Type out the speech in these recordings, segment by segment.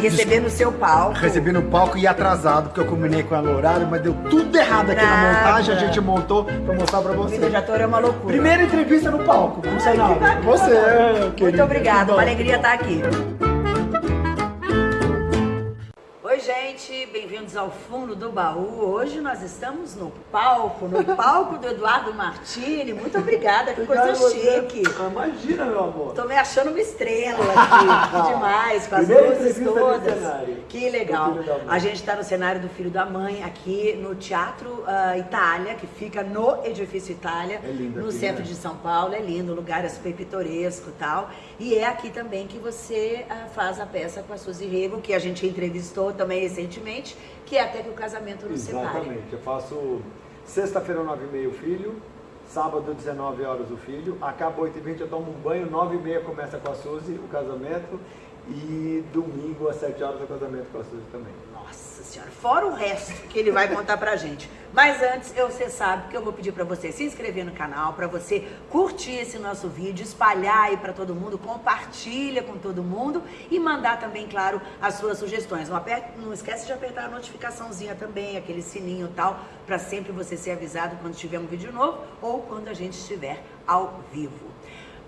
Receber no seu palco. Recebi no palco e atrasado, porque eu combinei com ela o horário, mas deu tudo errado aqui na Nada. montagem, a gente montou pra mostrar pra você. Vida de ator é uma loucura. Primeira entrevista no palco, não sei nada. Você, é, Muito querida. obrigada, uma alegria estar aqui. Oi, gente, bem-vindos ao fundo do baú. Hoje nós estamos no palco, no palco do Eduardo Martini. Muito obrigada, que coisa chique. Ah, imagina, meu amor. Tô me achando uma estrela aqui, demais, com as luzes todas. Que legal. A gente está no cenário do Filho da Mãe, aqui no Teatro ah, Itália, que fica no Edifício Itália, É lindo no aqui, centro né? de São Paulo. É lindo, o lugar é super pitoresco e tal. E é aqui também que você ah, faz a peça com a Suzy Rego, que a gente entrevistou também recentemente, que é Até que o Casamento nos Separe. Exatamente. Eu faço sexta-feira, 9h30 o filho, sábado, 19 horas o filho, acaba 8h20, eu tomo um banho, 9h30 começa com a Suzy o casamento e domingo às 7 horas o casamento com a Suzy também. Nossa senhora, fora o resto que ele vai contar pra gente. Mas antes, eu, você sabe que eu vou pedir pra você se inscrever no canal, pra você curtir esse nosso vídeo, espalhar aí pra todo mundo, compartilha com todo mundo e mandar também, claro, as suas sugestões. Não, aper- não esquece de apertar a notificaçãozinha também, aquele sininho e tal, pra sempre você ser avisado quando tiver um vídeo novo ou quando a gente estiver ao vivo.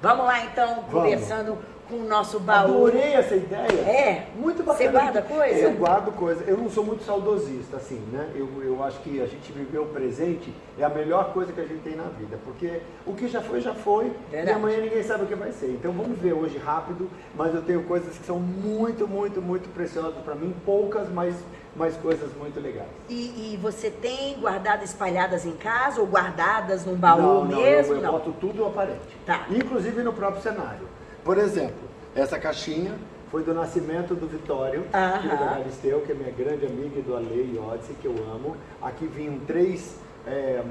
Vamos lá então, conversando com o nosso baú. Adorei essa ideia. É? Muito bacana. Você guarda coisa? Eu guardo coisa. Eu não sou muito saudosista, assim, né? Eu, eu acho que a gente viver o presente é a melhor coisa que a gente tem na vida. Porque o que já foi, já foi. Verdade. E amanhã ninguém sabe o que vai ser. Então vamos ver hoje rápido. Mas eu tenho coisas que são muito, muito, muito preciosas para mim. Poucas, mas, mas coisas muito legais. E, e você tem guardado espalhadas em casa ou guardadas num baú não, não, mesmo? eu, eu boto tudo aparente. Tá. Inclusive no próprio cenário. Por exemplo, essa caixinha foi do nascimento do Vitório, Aham. filho da Galisteu, que é minha grande amiga e do Ale e Odyssey, que eu amo. Aqui vinham três é,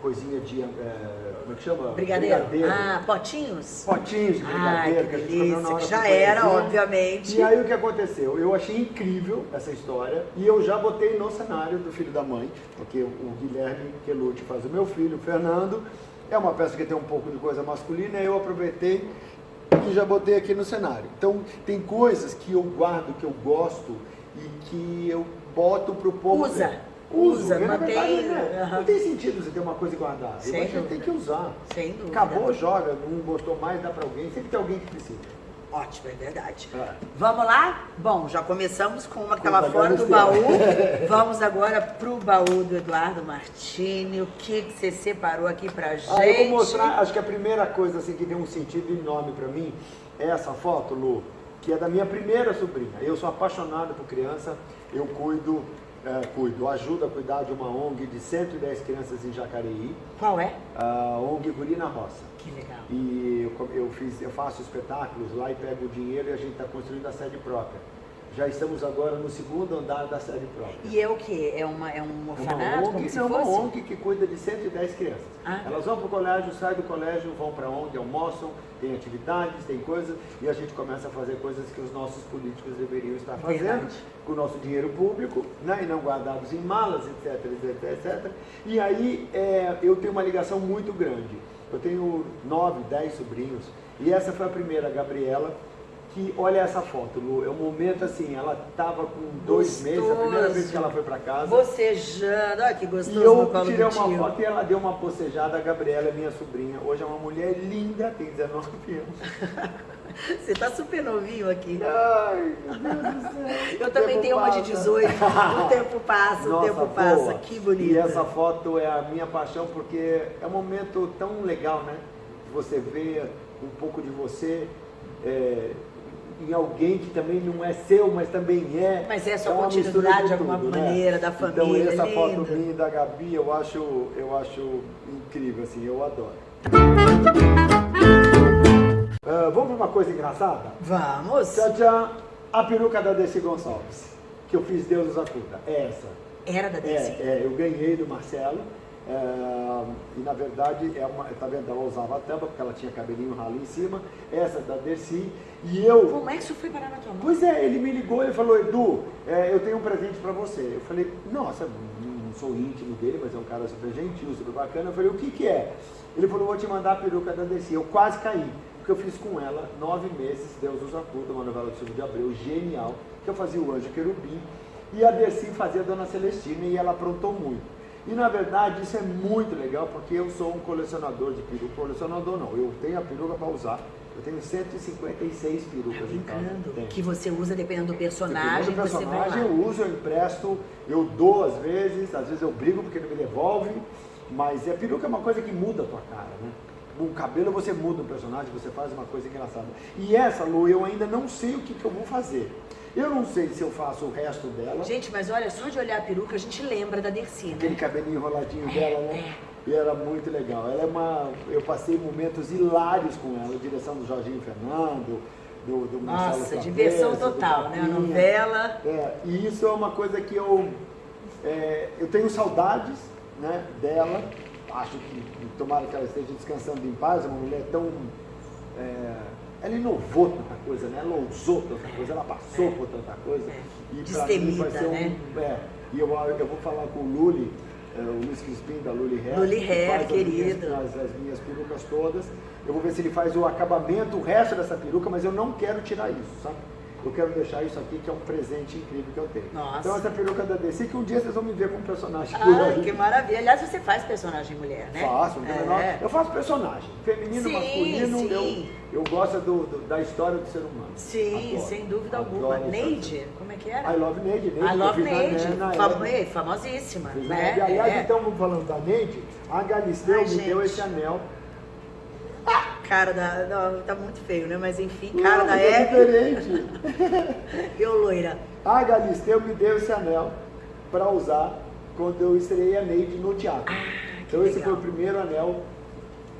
coisinhas de. é, como é que chama? Brigadeiro. Ah, potinhos? Potinhos de Ai, brigadeiro que a gente comeu na delícia, que já era, obviamente. E aí o que aconteceu? Eu achei incrível essa história e eu já botei no cenário do Filho da Mãe, porque o Guilherme Quelucci faz o meu filho, o Fernando. É uma peça que tem um pouco de coisa masculina e eu aproveitei e já botei aqui no cenário. Então tem coisas que eu guardo, que eu gosto e que eu boto pro povo. Usa. ver. Uso, Usa, na mantém, verdade, né, aham. Não tem sentido você ter uma coisa e guardar. Sem eu acho que tem que usar. Sem dúvida. Acabou, joga, não gostou mais, dá pra alguém. Sempre tem alguém que precisa. Ótimo, é verdade. É. Vamos lá? Bom, já começamos com uma que estava fora do baú. Vamos agora pro baú do Eduardo Martini. O que, que você separou aqui pra gente? Ah, eu vou mostrar, acho que a primeira coisa assim que tem um sentido enorme pra mim é essa foto, Lu, que é da minha primeira sobrinha. Eu sou apaixonado por criança, eu cuido, é, cuido, ajudo a cuidar de uma ONG de 110 crianças em Jacareí, Qual é? a ONG Guri na Roça. Que legal. E eu, eu, fiz, eu faço espetáculos lá e pego o dinheiro e a gente está construindo a sede própria. Já estamos agora no segundo andar da sede própria. E é o quê? É, uma, é um orfanato, Uma ONG, não, uma? ONG que cuida de 110 crianças. Ah. Elas vão para o colégio, saem do colégio, vão para onde, almoçam, tem atividades, tem coisas, e a gente começa a fazer coisas que os nossos políticos deveriam estar fazendo, Verdade. com o nosso dinheiro público, né, e não guardados em malas, etc, etc, etc. E aí é, eu tenho uma ligação muito grande. Eu tenho nove, dez sobrinhos, e essa foi a primeira, a Gabriela, que olha essa foto, Lu, é um momento assim, ela estava com dois meses, a primeira vez que ela foi para casa. Bocejando, olha que gostoso E eu tirei uma tio. foto e ela deu uma bocejada. A Gabriela minha sobrinha. Hoje é uma mulher linda, tem 19 anos. Você tá super novinho aqui. Ai, meu Deus do céu. Eu também O tenho uma de passa. 18. O tempo passa, o Nossa, tempo passa. boa. Que bonita. E essa foto é a minha paixão porque é um momento tão legal, né? Você vê um pouco de você é, em alguém que também não é seu, mas também é. Mas é sua mistura continuidade de alguma tudo, maneira, da família, Então essa lindo. foto minha e da Gabi eu acho, eu acho incrível, assim, eu adoro. Ah, vamos para uma coisa engraçada? Vamos. Tchau, tchau. A peruca da Desi Gonçalves, que eu fiz Deus nos acuda. É essa. Era da Desi. É, é, eu ganhei do Marcelo. É, e na verdade, é uma, tá vendo? Ela usava a tampa porque ela tinha cabelinho ralo em cima. Essa da Dercy. E eu. Como é que isso foi parar na tua mão? Pois é, ele me ligou e falou: Edu, é, eu tenho um presente pra você. Eu falei: Nossa, não sou íntimo dele, mas é um cara super gentil, super bacana. Eu falei: O que que é? Ele falou: Vou te mandar a peruca da Dercy. Eu quase caí. porque eu fiz com ela nove meses, Deus usa tudo, uma novela do Silvio de Abreu, genial, que eu fazia o Anjo Querubim, e a Dercy fazia a Dona Celestina, e ela aprontou muito. E na verdade isso é muito legal, porque eu sou um colecionador de peruca, colecionador não, eu tenho a peruca para usar, eu tenho 156 perucas tá em casa. Que você usa dependendo do personagem. Dependendo do personagem, eu uso, eu empresto, eu dou às vezes, às vezes eu brigo porque não me devolve, mas a peruca é uma coisa que muda a tua cara, né? O cabelo você muda o personagem, você faz uma coisa engraçada. E essa, Lu, eu ainda não sei o que, que eu vou fazer. Eu não sei se eu faço o resto dela. Gente, mas olha, só de olhar a peruca a gente lembra da Dercy, né? Aquele cabelinho enroladinho dela, né? É. E era muito legal. Ela é uma. Eu passei momentos hilários com ela, a direção do Jorginho Fernando, do, do Marcelo Nossa, diversão total, né? A novela. É, e isso é uma coisa que eu. É, eu tenho saudades né, dela. Acho que tomara que ela esteja descansando em paz, é uma mulher tão. É, ela inovou tanta coisa, né? Ela ousou tanta coisa, ela passou por tanta coisa. É. E para mim vai ser um. Né? É, e eu, eu vou falar com o Luli é, o Luiz Crispim da Luli Hair. Luli Hair, querido. As, as, minhas perucas todas. Eu vou ver se ele faz o acabamento, o resto dessa peruca, mas eu não quero tirar isso, sabe? Eu quero deixar isso aqui, que é um presente incrível que eu tenho. Nossa. Então essa peruca da DC, que um dia vocês vão me ver como personagem Ai, que maravilha. Aliás, você faz personagem mulher, né? Faço, é. eu faço personagem. Feminino, sim, masculino, sim. Eu, eu gosto do, do, da história do ser humano. Sim, Adoro. sem dúvida Adoro alguma. Neide, como é que era? I Love Neide. Neide I Love Neide, Fam famosíssima. Né? Aliás, é. então, falando da Neide, a Galisteu Ai, me gente. deu esse anel cara da. Não, tá muito feio, né? Mas enfim, cara não, da é diferente. eu loira. A Galisteu me deu esse anel para usar quando eu estreiei a Neide no teatro. Ah, então legal. esse foi o primeiro anel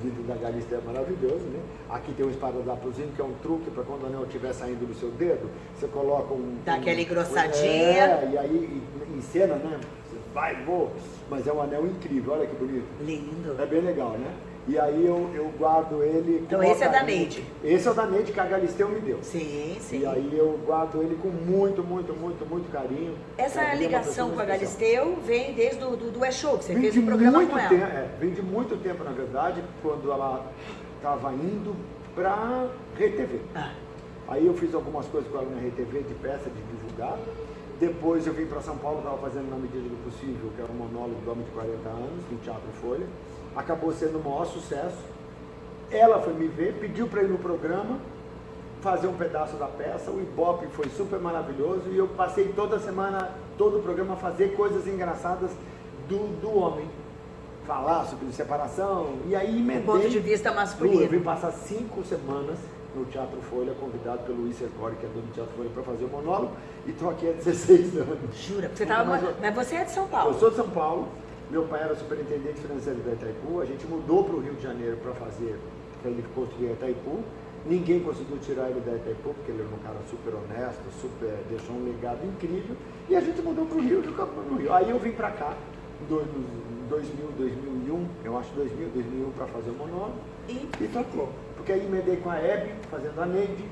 vindo da Galisteu, é maravilhoso, né? Aqui tem um esparadrapozinho que é um truque para quando o anel estiver saindo do seu dedo, você coloca um. Dá um, aquela engrossadinha. É, e aí em cena, né? Você vai, vou. Mas é um anel incrível, olha que bonito. Lindo. É bem legal, né? E aí eu, eu guardo ele. Então esse é da Neide. Esse é o da Neide que a Galisteu me deu. Sim, sim. E aí eu guardo ele com muito, muito, muito, muito carinho. Essa é ligação com a Galisteu vem desde o do, do E-Show, que você vem fez o um programa muito com ela. Tempo, é, vem de muito tempo, na verdade, quando ela estava indo para RTV. Ah. Aí eu fiz algumas coisas com ela na RTV de peça, de divulgar. Depois eu vim para São Paulo, estava fazendo na medida do possível, que era um monólogo do Homem de 40 anos, no Teatro Folha acabou sendo o maior sucesso. Ela foi me ver, pediu para ir no programa, fazer um pedaço da peça, o Ibope foi super maravilhoso e eu passei toda semana, todo o programa a fazer coisas engraçadas do, do homem. Falar sobre separação, e aí emendei... ponto de vista masculino. Eu vim passar cinco semanas no Teatro Folha, convidado pelo Luiz Sercore, que é dono do Teatro Folha, para fazer o monólogo, e estou aqui há 16 anos. Jura? Você tava, mas, mas você é de São Paulo? Eu sou de São Paulo, meu pai era superintendente financeiro da Itaipu, a gente mudou para o Rio de Janeiro para fazer, para ele construir a Itaipu. Ninguém conseguiu tirar ele da Itaipu, porque ele era um cara super honesto, super, deixou um legado incrível. E a gente mudou para o Rio, no Rio. Aí eu vim para cá, em 2000, 2001, eu acho 2000, 2001, para fazer o monólogo. E? E tocou. Porque aí emendei com a Hebe, fazendo a Neide,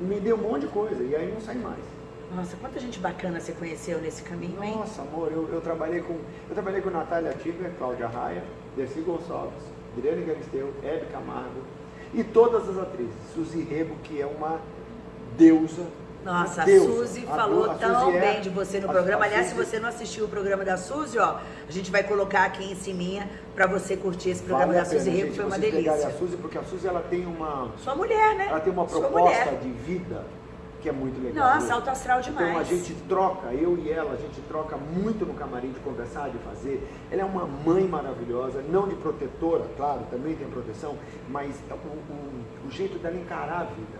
emendei um monte de coisa, e aí não sai mais. Nossa, quanta gente bacana você conheceu nesse caminho, hein? Nossa, amor, eu, eu trabalhei com eu trabalhei com Natália Tiber, Cláudia Raia, Dercy Gonçalves, Adriane Galisteu, Hebe Camargo e todas as atrizes. Suzy Rebo, que é uma deusa. Nossa, a Suzy falou a tão Suzy é bem de você no programa. Aliás, Suzy... se você não assistiu o programa da Suzy, ó, a gente vai colocar aqui em cima para você curtir esse programa vale da Suzy Rebo, foi uma delícia. A Suzy, porque a Suzy ela tem uma Sua mulher, né? Ela tem uma proposta de vida que é muito legal. Nossa, alto astral demais. Então a gente troca, eu e ela, a gente troca muito no camarim de conversar, de fazer. Ela é uma mãe maravilhosa, não de protetora, claro, também tem proteção, mas o, o, o jeito dela encarar a vida.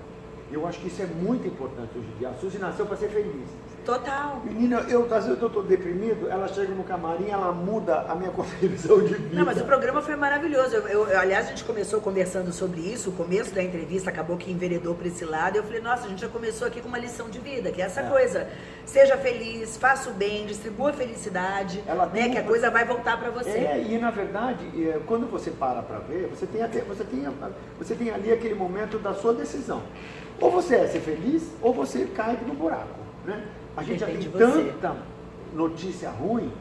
Eu acho que isso é muito importante hoje em dia. A Suzy nasceu para ser feliz. Total. Menina, eu às vezes eu tô deprimido, ela chega no camarim, ela muda a minha concepção de vida. Não, mas o programa foi maravilhoso. Eu, eu, aliás, a gente começou conversando sobre isso, o começo da entrevista acabou que enveredou para esse lado. Eu falei, nossa, a gente já começou aqui com uma lição de vida, que é essa é. coisa. Seja feliz, faça o bem, distribua a felicidade, ela né, que a coisa vai voltar para você. É, e na verdade, é, quando você para para ver, você tem, até, você, tem, você tem ali aquele momento da sua decisão. Ou você é ser feliz, ou você cai no buraco, né? A gente já tem tanta notícia ruim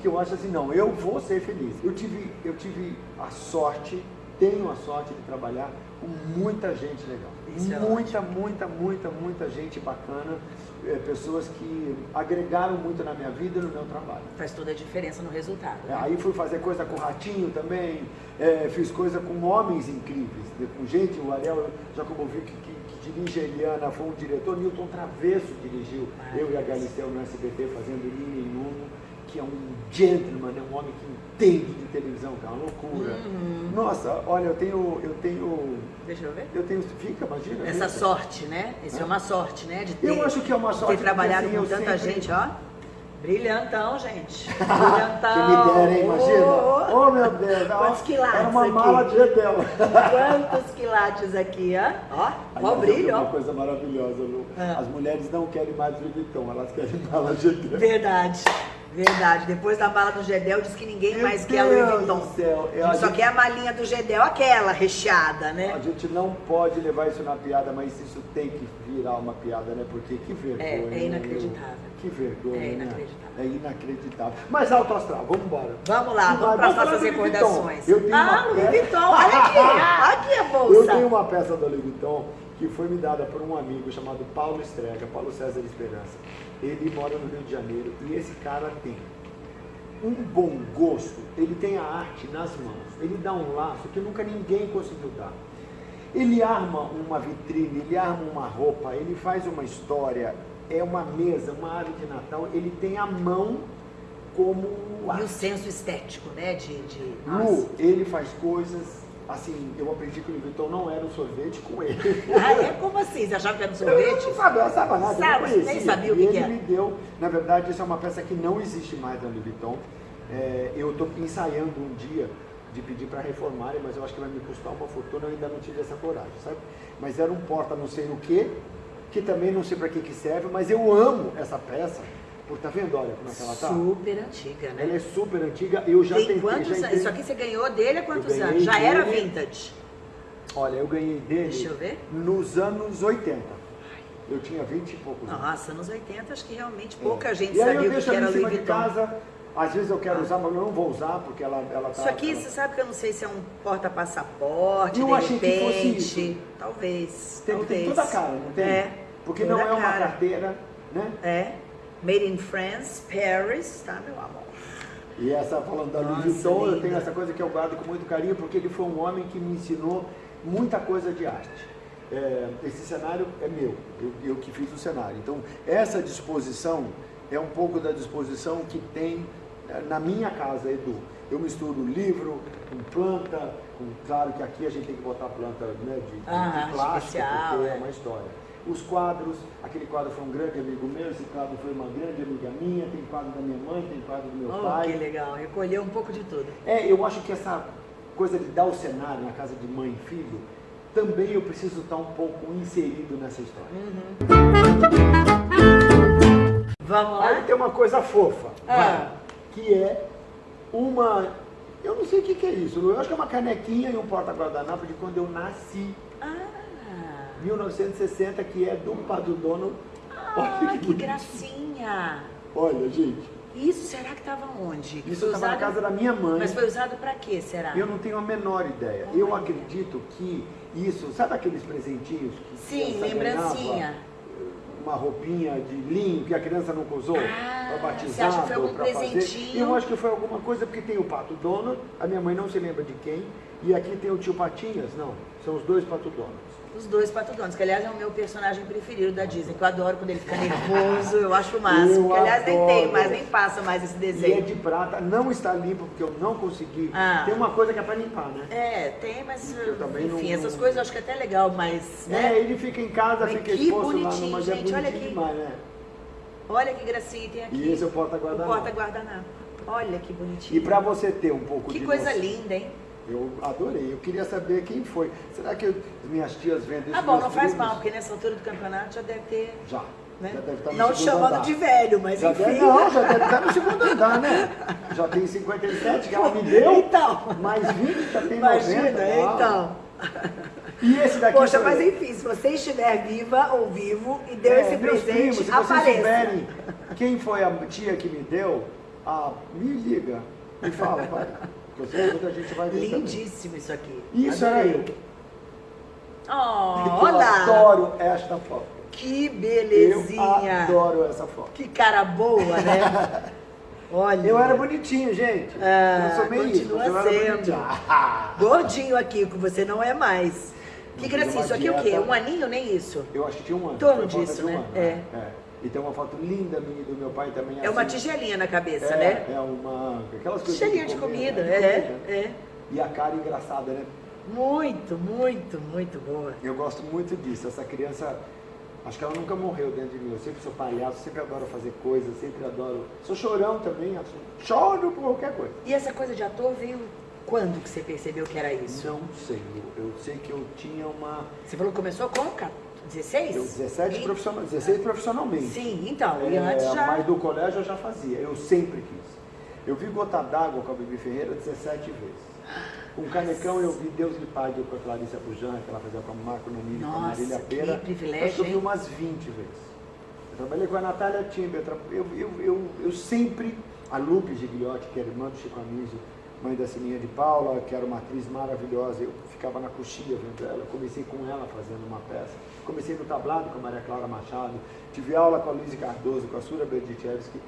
que eu acho assim, não, eu vou ser feliz. Eu tive, eu tive a sorte tenho a sorte de trabalhar com muita gente legal. Isso é muita, muita, muita, muita gente bacana, é, pessoas que agregaram muito na minha vida e no meu trabalho. Faz toda a diferença no resultado. É, né? aí fui fazer coisa com o Ratinho também, é, fiz coisa com homens incríveis, né, com gente, o Ariel Jacobovic, que, que, que dirige a Eliana, foi um diretor, Newton Travesso dirigiu, eu e a Galisteu no SBT fazendo Uno, que é um gentleman, é um homem que entende de televisão, que é uma loucura. Uhum. Nossa, olha, eu tenho, eu tenho, Deixa eu ver. eu tenho, fica, imagina. Essa fica. sorte, né? Isso é uma sorte, né? De ter, Eu acho que é uma de sorte, ter trabalhado com assim, eu tanta sempre- gente, ó. Brilhantão, gente. Brilhantão. Que me derem, imagina. Ô, Oh, meu Deus. Quantos quilates Era uma aqui? mala de Edel. Quantos quilates aqui, ó. Ó, ó brilho, Uma coisa maravilhosa, Lu. Ah. As mulheres não querem mais Vuitton, elas querem mala de Edel. Verdade. Verdade. Depois da mala do Gedel, diz que ninguém Meu mais quer a Louis Deus Vuitton. do céu. A Eu- a gente só gente- quer a malinha do Gedel, aquela recheada, A né? gente não pode levar isso na piada, mas isso tem que virar uma piada, né? Porque que vergonha. É, é né, inacreditável. Que vergonha. É né? inacreditável. É inacreditável. Mas alto astral, vamos embora. Vamos lá, Vai, vamos para as nossas do recordações. Eu tenho ah, uma Louis peça- Vuitton, olha aqui, aqui a bolsa. Eu tenho uma peça da Louis Vuitton que foi me dada por um amigo chamado Paulo Estrega, Paulo César Esperança. Ele mora no Rio de Janeiro e esse cara tem um bom gosto, ele tem a arte nas mãos, ele dá um laço que nunca ninguém conseguiu dar. Ele arma uma vitrine, ele arma uma roupa, ele faz uma história, é uma mesa, uma árvore de Natal, ele tem a mão como E o senso estético, né? De. de... Lu, ele faz coisas, assim, eu aprendi que o Louis não era um sorvete com ele. Ah, é? Como assim? Você achava que era um Eu não sorvete? sabia, eu sabia nada, eu Sabe, conhecia. nem sabia o que ele era. me deu, na verdade, isso é uma peça que não existe mais na Louis Vuitton. É, eu estou ensaiando um dia de pedir para reformarem, mas eu acho que vai me custar uma fortuna, eu ainda não tive essa coragem, sabe? Mas era um porta não sei o que, que também não sei para que que serve, mas eu amo essa peça, porque tá vendo, olha como é que ela tá? Super antiga, né? Ela é super antiga, eu já Tem tentei, quantos já entrei- Isso aqui você ganhou dele há quantos anos? Já era dele- vintage. Olha, eu ganhei dele Deixa eu ver. nos anos 80. Eu tinha 20 e poucos anos. Nossa, nos 80 acho que realmente pouca gente É. e aí sabia o que era Louis de Vuitton. casa, às vezes eu quero usar, mas eu não vou usar porque ela, ela tá... Isso aqui, ela- você sabe que eu não sei se é um porta-passaporte, Eu de achei que fosse repente. isso. Talvez, tem, talvez. tem toda a cara, não tem? É. Porque toda não é uma carteira, né? É. Made in France, Paris, tá, meu amor? E essa, falando da Louis Vuitton, eu tenho essa coisa que eu guardo com muito carinho, porque ele foi um homem que me ensinou muita coisa de arte. É, esse cenário é meu, eu, eu que fiz o cenário. Então, essa disposição é um pouco da disposição que tem na minha casa, Edu. Eu misturo livro com planta, com, claro que aqui a gente tem que botar planta né, de, de- Ah, de plástico, especial, porque é é. uma história. Os quadros, aquele quadro foi um grande amigo meu, esse quadro foi uma grande amiga minha, tem quadro da minha mãe, tem quadro do meu Oh, pai. que legal. Recolheu um pouco de tudo. É, eu acho que essa coisa de dar o cenário na casa de mãe e filho, também eu preciso estar um pouco inserido nessa história. Vamos Aí lá? tem uma coisa fofa, Ah. que é uma. Eu não sei o que, que é isso, eu acho que é uma canequinha e um porta-guardanapo de quando eu nasci, 1960, que é do Padre Dono. Olha ah que bonito. gracinha. Olha, gente, Isso será que estava onde? isso estava na casa da minha mãe. Mas foi usado para quê, será? Eu não tenho a menor ideia. Eu Olha. acredito que isso, sabe aqueles presentinhos que Sim, lembrancinha. ganhava? Uma roupinha de linho que a criança nunca usou Ah, para batizar que para fazer. Eu acho que foi alguma coisa porque tem o Pato Donald, a minha mãe não se lembra de quem, e aqui tem o tio Patinhas, não, são os dois Pato Donalds. Os dois patodones, que aliás é o meu personagem preferido da Disney, que eu adoro quando ele fica nervoso, eu acho o máximo. Eu que aliás nem tem adoro. mais, nem passa mais esse E é desenho. de prata, não está limpo porque eu não consegui. Ah. Tem uma coisa que é para limpar, né? É, tem, mas Eu também enfim, não- essas coisas eu acho que é até legal, mas, né? É, ele fica em casa, Mas fica que exposto lá bonitinho, numa é gente, olha bonitinho aqui. demais, né? Olha que gracinha tem aqui. E esse é o o porta-guardanapo. porta-guardanapo. Olha que bonitinho. E para você ter um pouco Que de coisa noção- linda, hein? Eu adorei. Eu queria saber quem foi. Será que eu- as minhas tias vendem isso? Ah, bom, não faz primos? mal, porque nessa altura do campeonato já deve ter, Já. né? Já deve estar no não te chamando andar. de velho, mas Já enfim. deve, não, já deve estar no segundo andar, né? Já tem 57 que ela me deu. Então. Mais 20 já tem Imagina, 90. uau. então. E esse daqui Poxa, mas enfim, se você estiver viva ou vivo e deu É, esse presente, primos, se vocês apareça. souberem quem foi a tia que me deu, ah, me liga. Me fala, pai. Porque eu gente vai ver Lindíssimo isso aqui. também. Isso era Adorei. eu. Oh, eu olha! adoro esta foto. Que Eu belezinha! adoro essa foto. Que cara boa, né? Olha. Eu era bonitinho, gente. Ah, eu sou meio continua isso, eu era sendo. Gordinho aqui, que você não é mais. Que gracinha, isso aqui é o quê? dieta. Um aninho, nem isso? eu acho que tinha um ano. Torno disso, um né? ano, É. é. E tem uma foto linda minha do meu pai também. É uma assim. tigelinha na cabeça, é, né? É uma. Aquelas coisas. Tigelinha de comida, né? é, comida. é. E a cara engraçada, né? Muito, muito, muito boa. Eu gosto muito disso. Essa criança, acho que ela nunca morreu dentro de mim. Eu sempre sou palhaço, sempre adoro fazer coisas, sempre adoro. Sou chorão também, choro por qualquer coisa. E essa coisa de ator veio quando que você percebeu que era isso? Não sei. Eu, eu sei que eu tinha uma. Você falou que começou com ca- 16? Eu 17 E- profissional, 16 profissionalmente. Sim, então, e É, antes já... Mas do colégio eu já fazia, eu sempre quis. Eu vi Gota d'Água com a Bibi Ferreira 17 vezes. Com Canecão eu vi Deus lhe pague com a Clarissa Bujan, que ela fazia com a Marco Nanini, com a Marília Pera. Acho que eu vi umas 20 vezes. Eu trabalhei com a Natália Timber, eu, eu, eu, eu, eu sempre, a Lupe Gigliotti, que era irmã do Chico Anísio, mãe da Sininha de Paula, que era uma atriz maravilhosa, eu ficava na coxinha vendo ela, comecei com ela fazendo uma peça. Comecei no tablado com a Maria Clara Machado, tive aula com a Luísa Cardoso, com a Sura Berdichevski.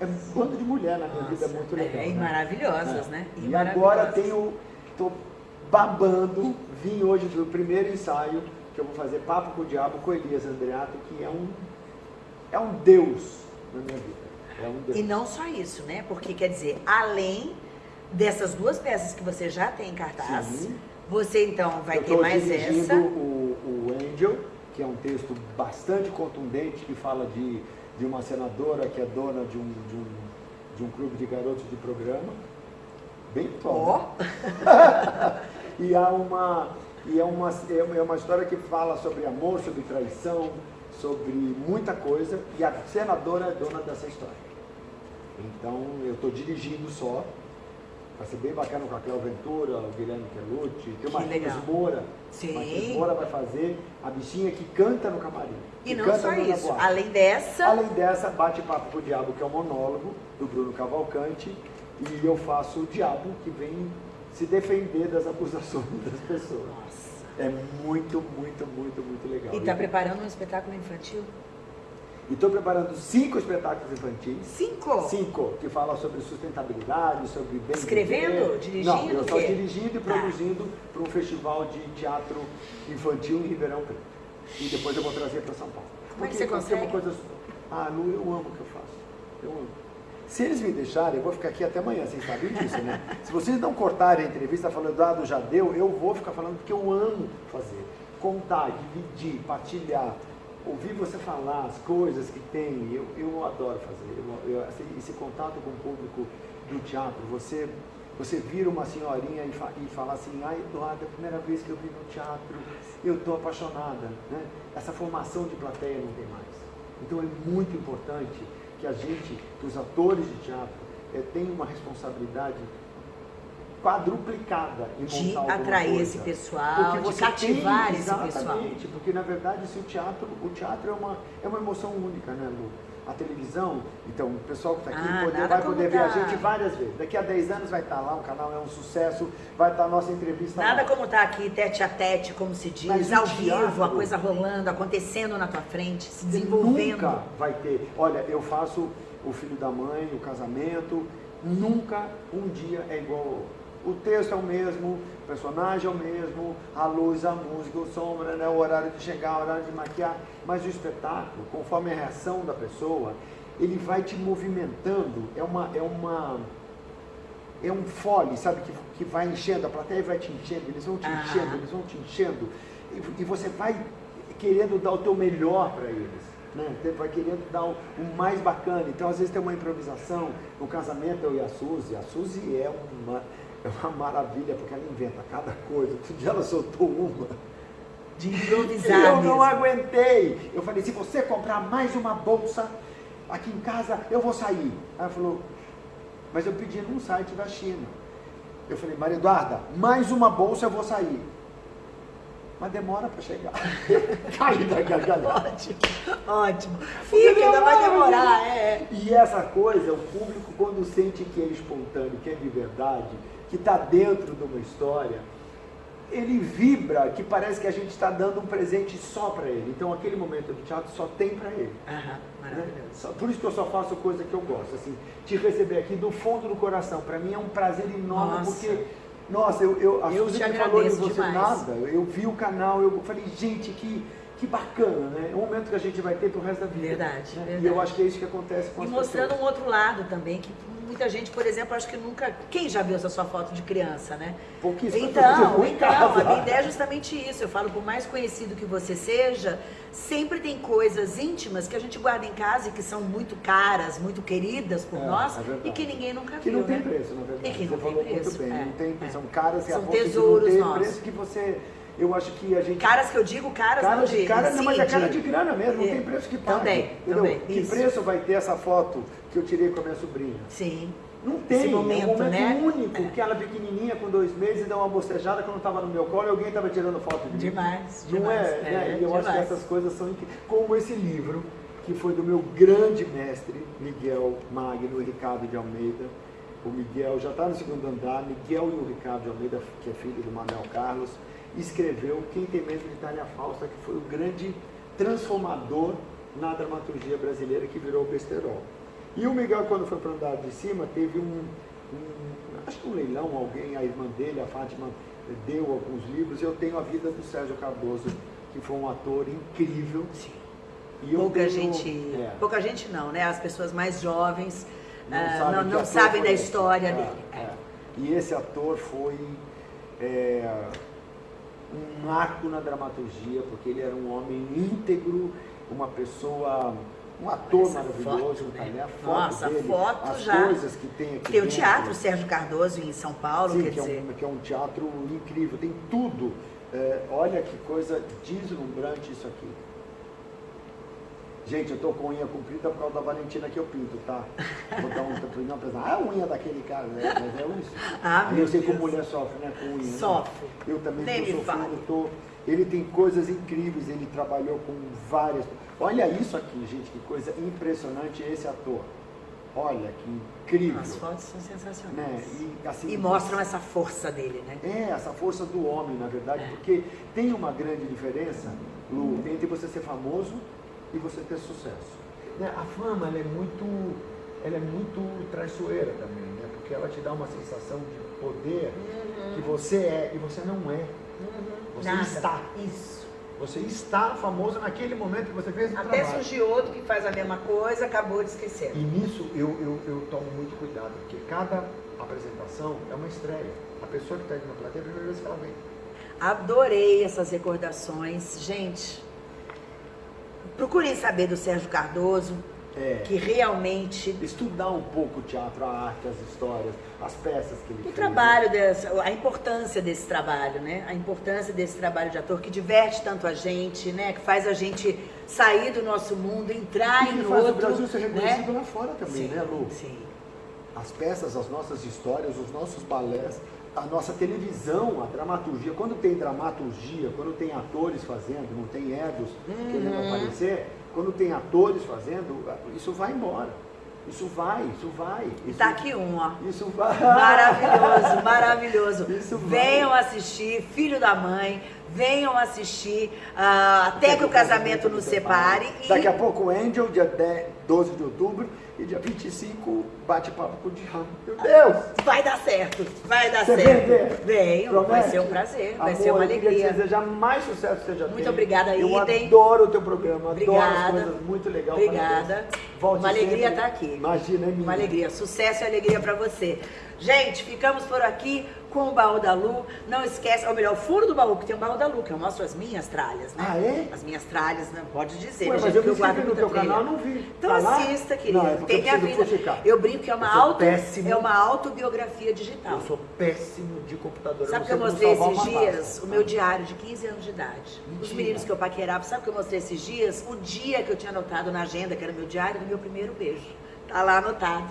É um bando de mulher na minha vida, é muito legal. É, e né? maravilhosas, É. né? E, agora tenho, tô babando, vim hoje do primeiro ensaio, que eu vou fazer Papo com o Diabo com Elias Andreato, que é um, é um deus na minha vida. É um deus. E não só isso, né? Porque, quer dizer, além dessas duas peças que você já tem em cartaz, Sim. você então vai ter mais essa. O, o Angel, que é um texto bastante contundente, que fala de, de uma senadora que é dona de um, de, um, de um clube de garotos de programa. Bem atual. Ó, né? E há uma e é uma é uma história que fala sobre amor, sobre traição, sobre muita coisa e a senadora é dona dessa história. Então eu estou dirigindo só. Vai ser bem bacana com a Cléo Ventura, o Guilherme Quelucci, tem o Que Marquinhos. Moura. Sim. Marquinhos Moura vai fazer a bichinha que canta no camarim. e não canta só isso. Além dessa, Além dessa, bate-papo com o diabo, que é um monólogo do Bruno Cavalcante, e eu faço o diabo que vem se defender das acusações das pessoas. Nossa. É muito, muito, muito, muito legal. E tá preparando um espetáculo infantil? E estou preparando cinco espetáculos infantis. Cinco? Cinco, que falam sobre sustentabilidade, sobre bem Escrevendo? Dirigindo, Não, eu estou dirigindo e Tá. produzindo para um festival de teatro infantil em Ribeirão Preto. E depois eu vou trazer para São Paulo. Como é que Porque- você é uma consegue? coisa... Ah, Lu, eu amo o que eu faço. Eu amo. Se eles me deixarem, eu vou ficar aqui até amanhã, vocês sabem disso, né? Se vocês não cortarem a entrevista falando, ah, do já deu, eu vou ficar falando porque eu amo fazer. Contar, dividir, partilhar, ouvir você falar as coisas que tem, eu, eu adoro fazer. Eu, eu- esse, esse contato com o público do teatro, você, você vira uma senhorinha e, fa, e fala assim, ai Eduardo, é a primeira vez que eu vim no teatro, eu estou apaixonada. Né? Essa formação de plateia não tem mais. Então é muito importante que a gente, que os atores de teatro, eh, tenham uma responsabilidade quadruplicada em De atrair coisa. esse pessoal, de cativar tem- esse pessoal. Exatamente, porque na verdade se o teatro, o teatro é uma, é uma emoção única, né, Lu? A televisão, então o pessoal que está aqui Ah, poder- vai poder ver a tá- gente várias vezes. Daqui a 10 anos vai estar lá, o canal é um sucesso, vai estar a nossa entrevista Nada lá. como estar aqui tete a tete, como se diz, Mas ao teatro- vivo, a coisa rolando, acontecendo na tua frente, se desenvolvendo. Nunca vai ter. Olha, eu faço o filho da mãe, o casamento, nunca um dia é igual ao outro. O texto é o mesmo, o personagem é o mesmo, a luz, a música, o som, né, o horário de chegar, o horário de maquiar, mas o espetáculo, conforme a reação da pessoa, ele vai te movimentando, é uma, é uma, é um fole, sabe, que, que vai enchendo, a plateia vai te enchendo, eles vão te Ah. enchendo, eles vão te enchendo, e, e você vai querendo dar o teu melhor para eles. Né? Você Vai querendo dar o, o mais bacana. Então, às vezes tem uma improvisação. No casamento eu e a Suzy. A Suzy é uma, é uma maravilha, porque ela inventa cada coisa. Outro dia ela soltou uma. De E improvisar eu mesmo. não aguentei. Eu falei, se você comprar mais uma bolsa aqui em casa, eu vou sair. Aí ela falou, mas eu pedi num site da China. Eu falei, Maria Eduarda, mais uma bolsa eu vou sair. Mas demora para chegar. Caí da gargalhada. Ótimo, ótimo. Porque Fica, ainda vai demora, demorar, né? é. E essa coisa, o público, quando sente que é espontâneo, que é de verdade, que está dentro de uma história, ele vibra que parece que a gente está dando um presente só para ele. Então aquele momento do teatro só tem para ele. Aham, maravilhoso. Né? Por isso que eu só faço coisa que eu gosto, assim, te receber aqui do fundo do coração. Para mim é um prazer enorme, Nossa. porque, nossa, eu, eu, a Eu Suzy me falou de você demais. nada, eu vi o canal, eu falei, gente, que, que bacana, né? É um momento que a gente vai ter pro resto da vida. Verdade, né? verdade. E eu acho que é isso que acontece com E as mostrando pessoas. um outro lado também, que muita gente, por exemplo, acho que nunca. Quem já viu essa sua foto de criança, né? Pouquíssimas Então, então, a minha ideia é justamente isso. Eu falo, por mais conhecido que você seja, sempre tem coisas íntimas que a gente guarda em casa e que são muito caras, muito queridas por É, nós é e que ninguém nunca Que viu, não tem né? preço, na verdade. E que você não tem falou preço, bem, é, não tem, é. são caras e São tesouros não ter nossos. preço que você, eu acho que a gente... Caras que eu digo, caras Cara não de cara, não, mas é cara de grana mesmo, não É. tem preço que pague. Também, entendeu? também, Que isso. preço vai ter essa foto que eu tirei com a minha sobrinha? Sim. Não tem, Esse momento, é um momento né? único, que ela pequenininha com dois meses e dá uma bostejada quando estava no meu colo e alguém estava tirando foto de mim. Demais, Não demais. é? né? É, E eu acho que demais. essas coisas são incríveis. Como esse livro, que foi do meu grande mestre, Miguel Magno Ricardo de Almeida. O Miguel já está no segundo andar, Miguel e o Ricardo de Almeida, que é filho do Manuel Carlos, escreveu Quem Tem Medo de Itália Fausta, que foi o grande transformador na dramaturgia brasileira que virou o besterol. E o Miguel, quando foi para o andar de cima, teve um, um- acho que um leilão, alguém, a irmã dele, a Fátima, deu alguns livros. Eu tenho a vida do Sérgio Cardoso, que foi um ator incrível. Sim. E Pouca tenho- gente. é, Pouca gente não, né? As pessoas mais jovens não, ah, sabem não, não sabem da esse. história É, dele. é. E esse ator foi é, um marco na dramaturgia, porque ele era um homem íntegro, uma pessoa, um ator Essa maravilhoso, foto, tá, né? A foto Nossa, dele, foto as já. coisas que tem aqui Tem o dentro. Teatro Sérgio Cardoso em São Paulo, Sim, quer que é, dizer. um, que é um teatro incrível, tem tudo. É, olha que coisa deslumbrante isso aqui. Gente, eu tô com unha comprida por causa da Valentina que eu pinto, tá? Vou dar um tapinho pra Ah, a unha daquele cara, né? Mas é isso. Ah, Aí eu sei Deus. como mulher sofre, né? Com unha. né? Sofre. Eu também Nem tô sofrendo, tô... Ele tem coisas incríveis, ele trabalhou com várias. Olha isso aqui, gente, que coisa impressionante esse ator. Olha que incrível. As fotos são sensacionais. Né? E, assim, E mostram essa força dele, né? é, essa força do homem, na verdade, É. porque tem uma grande diferença, Lu, entre você ser famoso e você ter sucesso. Né, A fama, ela é muito, ela é muito traiçoeira também, né? Porque ela te dá uma sensação de poder que você é e você não é. Você Nada. está. Isso. Você está famoso naquele momento que você fez o Até trabalho. surgiu outro que faz a mesma coisa, acabou de esquecer. E nisso eu, eu, eu tomo muito cuidado, porque cada apresentação é uma estreia. A pessoa que está indo na plateia, é a primeira vez que ela vem. Adorei essas recordações. Gente, procurem saber do Sérgio Cardoso, É. que realmente estudar um pouco o teatro, a arte, as histórias, as peças que ele o fez. trabalho dessa, a importância desse trabalho, né? A importância desse trabalho de ator que diverte tanto a gente, né? Que faz a gente sair do nosso mundo, entrar E em outro, o Brasil ser reconhecido né? lá fora também, Sim, né, Lu? Sim. As peças, as nossas histórias, os nossos balés, a nossa televisão, a dramaturgia. Quando tem dramaturgia, quando tem atores fazendo, não tem egos querendo Uhum. aparecer, quando tem atores fazendo, isso vai embora. Isso vai, isso vai. E Isso, tá aqui um, ó. Isso vai. Maravilhoso, maravilhoso. Isso vai. venham assistir, Filho da Mãe, venham assistir ah, Até que o casamento nos separe. E Daqui a pouco o Angel, dia 10, 12 de outubro, e dia 25, bate-papo com o Dihan. Meu Deus! vai dar certo, vai dar Você certo. vem vai ser um prazer, vai Amor, ser uma eu queria te alegria. desejar mais sucesso que você já Muito tem. obrigada, Eu Idem. adoro o teu programa, adoro as Obrigada. coisas muito legais. Obrigada. Volte Uma alegria estar aqui. Imagina, é minha. Uma alegria, sucesso e alegria pra você. Gente, ficamos por aqui com o baú da Lu. Não esquece, ou melhor, o furo do baú, que tem o baú da Lu, que eu mostro as minhas tralhas, né? Ah, é? As minhas tralhas, não pode dizer, Ué, né, mas gente, eu que me inscrevi no teu canal, não vi. Então Tá assista, querido. Não, é tem eu minha vida. Eu brinco que é uma, Eu auto, péssimo. é uma autobiografia digital. Eu sou péssimo de computador. Sabe o que eu mostrei esses dias? O meu diário de 15 anos de idade. Os Mentira. meninos que eu paquerava, sabe o que eu mostrei esses dias? O dia que eu tinha anotado na agenda, que era o meu diário, do meu primeiro beijo. Tá lá anotado.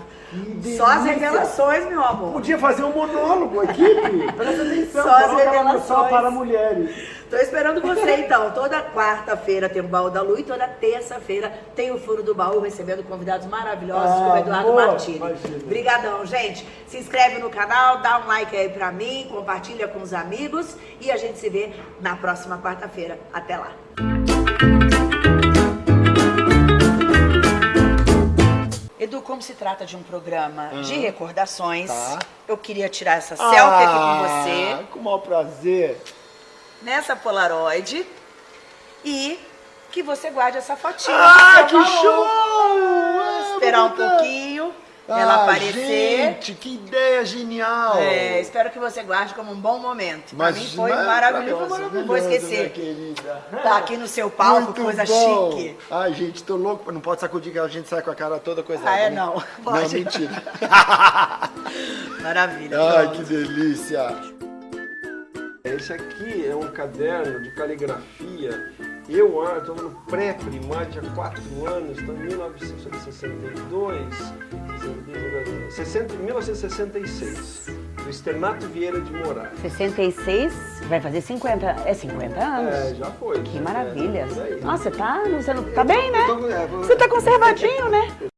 Só as revelações, meu amor. Podia fazer um monólogo, equipe. Presta atenção. Só as revelações. Só para mulheres. Tô esperando você então. Toda quarta-feira tem o Baú da Lu e toda terça-feira tem o Furo do Baú, recebendo convidados maravilhosos Ah, como Eduardo amor, Martini. Obrigadão, gente. Se inscreve no canal, dá um like aí pra mim, compartilha com os amigos e a gente se vê na próxima quarta-feira. Até lá. Edu, como se trata de um programa de recordações, Tá. eu queria tirar essa selfie aqui com você Ah, Com o maior prazer. nessa Polaroid e que você guarde essa fotinha. Ah, que baú. show! Ah, Esperar um vou botar. pouquinho, ela Ah, aparecer. Gente, que ideia genial! É, espero que você guarde como um bom momento. Pra mim foi mas- maravilhoso, mim não foi vou maravilhoso, esquecer. minha querida. Tá aqui no seu palco, Muito coisa bom. chique. Ai, gente, tô louco. Não pode sacudir que a gente sai com a cara toda coisada. Ah, é? né? Não. Não, Pode. mentira. Maravilha. Ai, pronto. que delícia. Esse aqui é um caderno de caligrafia. Eu estou no pré-primário, tinha 4 anos, então em 1962, 60, 1966, do Externato Vieira de Moraes. 66, vai fazer 50, é 50 anos. É, já foi. Que É, maravilha. por aí. Nossa, você tá, você não, tá bem, né? Então, é, vou- Você tá conservadinho, né?